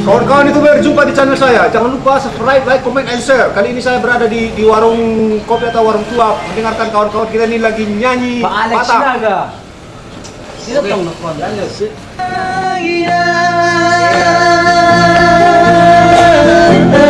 Kawan-kawan itu berjumpa di channel saya. Jangan lupa subscribe, like, comment, and share. Kali ini saya berada di di warung kopi atau warung tua. Mendengarkan kawan-kawan kita ini lagi nyanyi Pak Alex patah. Naga. Tong nakon? Berisulang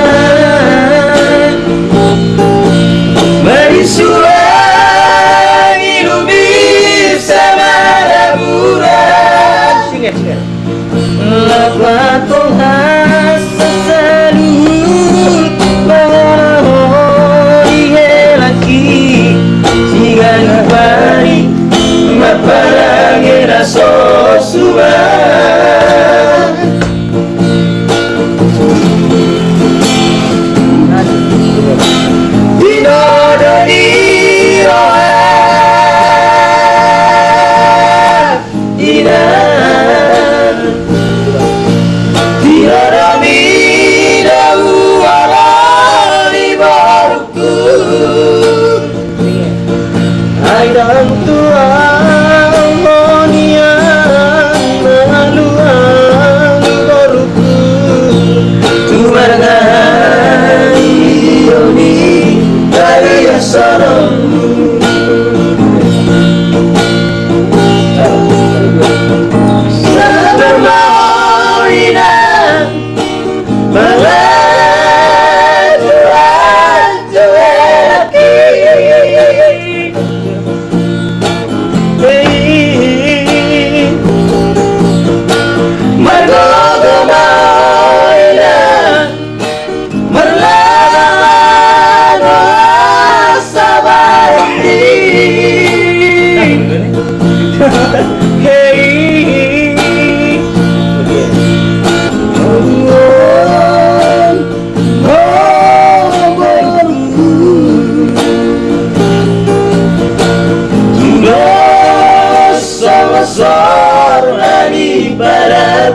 sudden Mana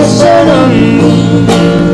attention on me.